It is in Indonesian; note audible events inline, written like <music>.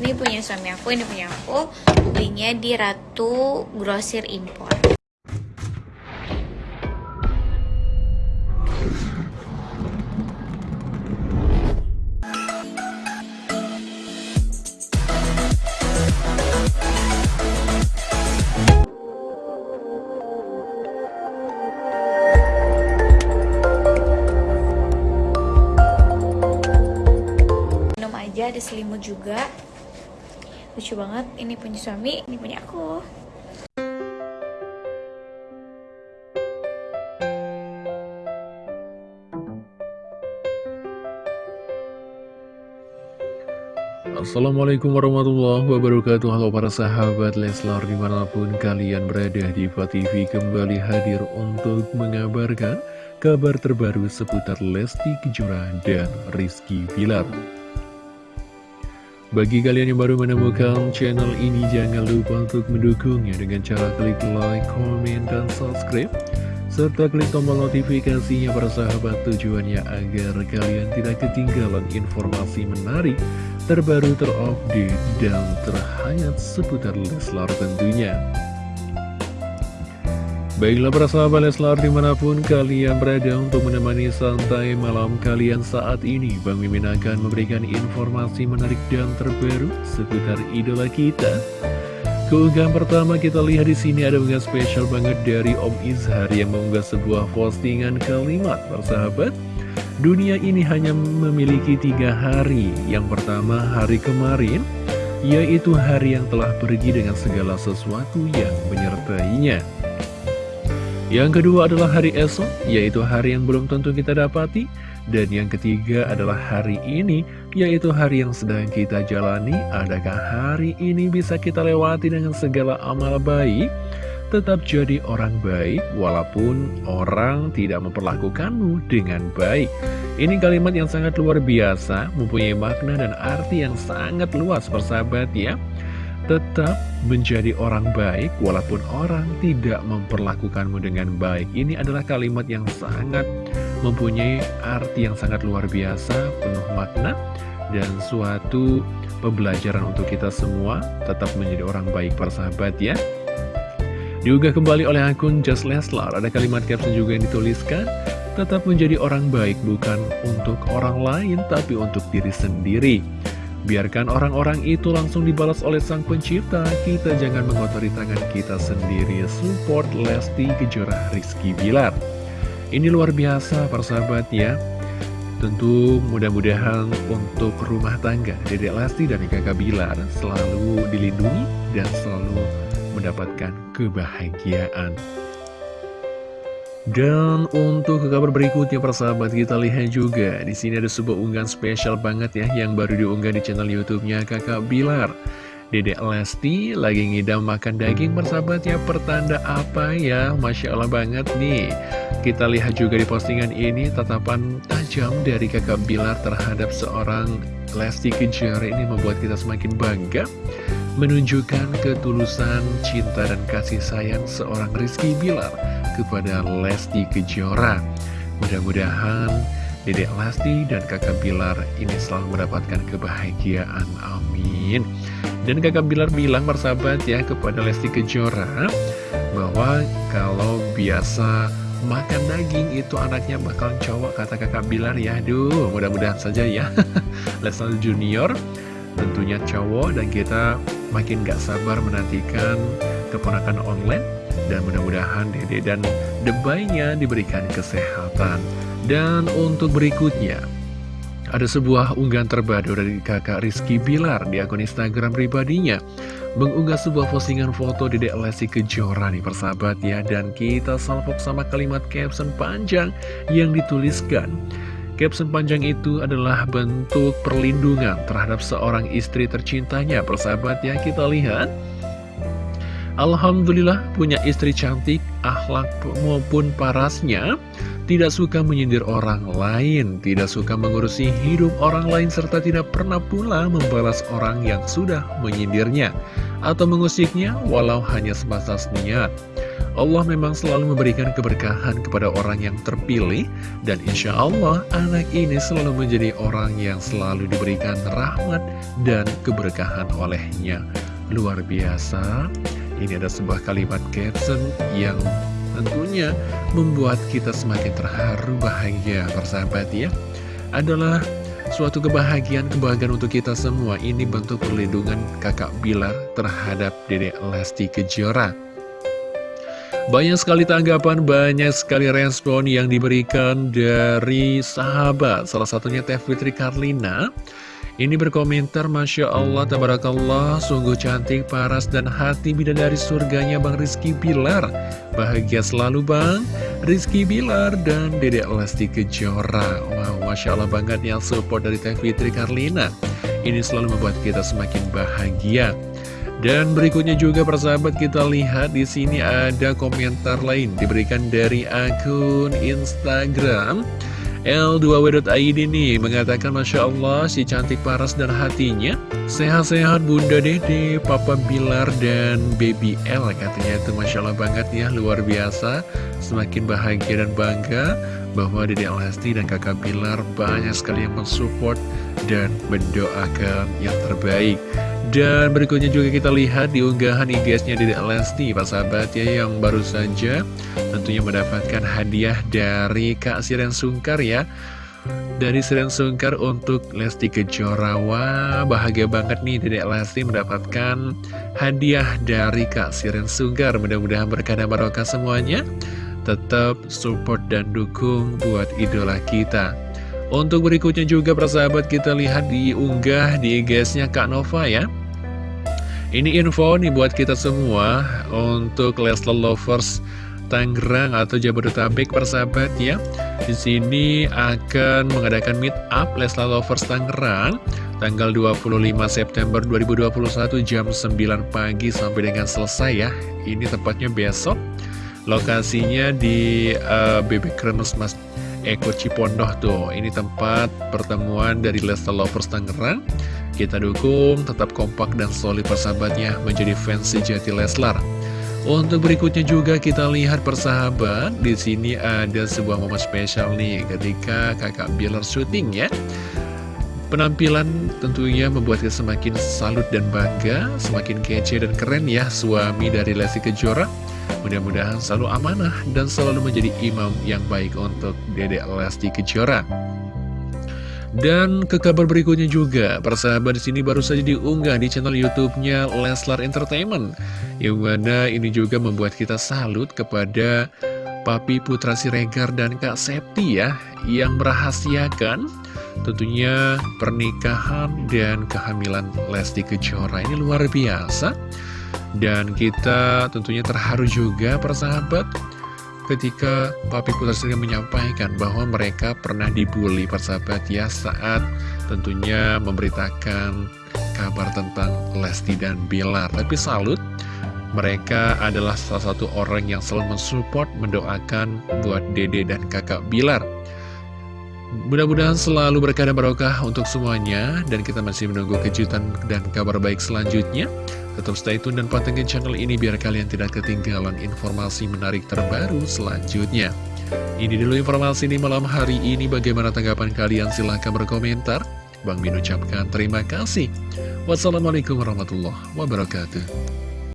Ini punya suami aku, ini punya aku. Belinya di Ratu Grosir Impor. Lucu banget, ini punya suami, ini punya aku. Assalamualaikum warahmatullahi wabarakatuh Halo para sahabat Leslar di mana pun kalian berada Diva TV kembali hadir untuk mengabarkan kabar terbaru seputar Lesti Kejora dan Rizky Bilar Bagi kalian yang baru menemukan channel ini jangan lupa untuk mendukungnya dengan cara klik like, komen, dan subscribe serta klik tombol notifikasinya para sahabat tujuannya agar kalian tidak ketinggalan informasi menarik, terbaru, terupdate, dan terhangat seputar Leslar tentunya. Baiklah para sahabat Leslar di mana pun kalian berada untuk menemani santai malam kalian saat ini Bang Mimin akan memberikan informasi menarik dan terbaru seputar idola kita Keunggahan pertama kita lihat di sini ada unggahan spesial banget dari Om Izhar yang mengunggah sebuah postingan kalimat persahabat. Dunia ini hanya memiliki tiga hari. Yang pertama hari kemarin, yaitu hari yang telah pergi dengan segala sesuatu yang menyertainya. Yang kedua adalah hari esok, yaitu hari yang belum tentu kita dapati. Dan yang ketiga adalah hari ini, yaitu hari yang sedang kita jalani. Adakah hari ini bisa kita lewati dengan segala amal baik? Tetap jadi orang baik, walaupun orang tidak memperlakukanmu dengan baik. Ini kalimat yang sangat luar biasa, mempunyai makna dan arti yang sangat luas, persahabat ya. Tetap menjadi orang baik walaupun orang tidak memperlakukanmu dengan baik. Ini adalah kalimat yang sangat mempunyai arti yang sangat luar biasa, penuh makna, dan suatu pembelajaran untuk kita semua tetap menjadi orang baik persahabat ya. Diunggah kembali oleh akun Just Leslar, ada kalimat caption juga yang dituliskan, tetap menjadi orang baik bukan untuk orang lain tapi untuk diri sendiri. Biarkan orang-orang itu langsung dibalas oleh sang pencipta. Kita jangan mengotori tangan kita sendiri. Support Lesti Kejora Rizky Bilar. Ini luar biasa persahabat ya Tentu mudah-mudahan untuk rumah tangga Dedek Lesti dan kakak Bilar Selalu dilindungi dan selalu mendapatkan kebahagiaan dan untuk kabar berikutnya persahabat kita lihat juga. Di sini ada sebuah unggahan spesial banget ya yang baru diunggah di channel YouTube-nya Kakak Bilar. Dedek Lesti lagi ngidam makan daging persahabat ya. Pertanda apa ya? Masya Allah banget nih. Kita lihat juga di postingan ini tatapan tajam dari kakak Bilar terhadap seorang Lesti Kejora ini membuat kita semakin bangga Menunjukkan ketulusan cinta dan kasih sayang seorang Rizky Bilar kepada Lesti Kejora. Mudah-mudahan Dedek Lesti dan kakak Bilar ini selalu mendapatkan kebahagiaan. Amin. Dan kakak Bilar bilang persahabat ya kepada Lesti Kejora bahwa kalau biasa makan daging itu anaknya bakal cowok kata kakak Bilar ya. Aduh mudah-mudahan saja ya. <laughs> Lesti Junior tentunya cowok dan kita makin gak sabar menantikan keponakan online dan mudah-mudahan Dede dan debaynya diberikan kesehatan. Dan untuk berikutnya, ada sebuah unggahan terbaru dari kakak Rizky Bilar di akun Instagram pribadinya. Mengunggah sebuah postingan foto Dedek Lesti Kejora nih persahabat ya. Dan kita salpok sama kalimat caption panjang yang dituliskan. Caption panjang itu adalah bentuk perlindungan terhadap seorang istri tercintanya persahabat ya. Kita lihat. Alhamdulillah punya istri cantik, akhlak maupun parasnya Tidak suka menyindir orang lain Tidak suka mengurusi hidup orang lain Serta tidak pernah pula membalas orang yang sudah menyindirnya Atau mengusiknya walau hanya sebatas niat Allah memang selalu memberikan keberkahan kepada orang yang terpilih dan insya Allah anak ini selalu menjadi orang yang selalu diberikan rahmat dan keberkahan olehnya. Luar biasa, ini ada sebuah kalimat caption yang tentunya membuat kita semakin terharu bahagia persahabat ya. Adalah suatu kebahagiaan, kebahagiaan untuk kita semua. Ini bentuk perlindungan kakak Bilar terhadap dedek Lesti Kejora. Banyak sekali tanggapan, banyak sekali respon yang diberikan dari sahabat. Salah satunya Teh Fitri Karlina. Ini berkomentar, Masya Allah, Tabarakallah, sungguh cantik, paras, dan hati bidadari surganya Bang Rizky Bilar. Bahagia selalu Bang, Rizky Bilar dan Dedek Lesti Kejora. Wow, Masya Allah banget yang support dari Teh Fitri Karlina. Ini selalu membuat kita semakin bahagia. Dan berikutnya juga persahabat kita lihat di sini ada komentar lain diberikan dari akun Instagram. L2W.id nih mengatakan Masya Allah si cantik paras dan hatinya. Sehat-sehat Bunda Dede, Papa Bilar, dan Baby L Katanya. Itu Masya Allah banget ya, luar biasa. Semakin bahagia dan bangga bahwa Dede Lesti dan kakak Bilar banyak sekali yang mensupport dan mendoakan yang terbaik dan berikutnya juga kita lihat di unggahan IG-nya Dede Lesti, Pak sahabat ya, yang baru saja tentunya mendapatkan hadiah dari Kak Siren Sungkar ya. Dari Siren Sungkar untuk Lesti Kejora. Wah, bahagia banget nih Dede Lesti mendapatkan hadiah dari Kak Siren Sungkar. Mudah-mudahan berkah barokah semuanya. Tetap support dan dukung buat idola kita. Untuk berikutnya juga persahabat kita lihat di unggah di IG-nya Kak Nova ya. Ini info nih buat kita semua untuk Leslar Lovers Tangerang atau Jabodetabek persahabat ya. Di sini akan mengadakan meet up Leslar Lovers Tangerang tanggal 25 September 2021 jam 9 pagi sampai dengan selesai ya. Ini tepatnya besok. Lokasinya di uh, Bebek Kremes Mas Eko Cipondoh tuh. Ini tempat pertemuan dari Leslar Lovers Tangerang. Kita dukung, tetap kompak dan solid persahabatnya menjadi fans sejati Leslar. Untuk berikutnya juga kita lihat persahabat, di sini ada sebuah momen spesial nih ketika kakak Bilar syuting ya. Penampilan tentunya membuat kita semakin salut dan bangga, semakin kece dan keren ya suami dari Lesti Kejora. Mudah-mudahan selalu amanah dan selalu menjadi imam yang baik untuk Dedek Lesti Kejora. Dan ke kabar berikutnya juga, persahabat di sini baru saja diunggah di channel YouTube-nya Leslar Entertainment. Yang mana ini juga membuat kita salut kepada Papi Putra Siregar dan Kak Septi ya, yang merahasiakan tentunya pernikahan dan kehamilan Lesti Kejora. Ini luar biasa. Dan kita tentunya terharu juga persahabat ketika Papi Putra sendiri menyampaikan bahwa mereka pernah dibully persahabat ya saat tentunya memberitakan kabar tentang Lesti dan Bilar. Tapi salut, mereka adalah salah satu orang yang selalu mensupport, mendoakan buat Dede dan kakak Bilar. Mudah-mudahan selalu berkah barokah untuk semuanya Dan kita masih menunggu kejutan dan kabar baik selanjutnya Tetap stay tune dan pantengin channel ini biar kalian tidak ketinggalan informasi menarik terbaru selanjutnya. Ini dulu informasi di malam hari ini. Bagaimana tanggapan kalian? Silahkan berkomentar. Bang Min ucapkan terima kasih. Wassalamualaikum warahmatullahi wabarakatuh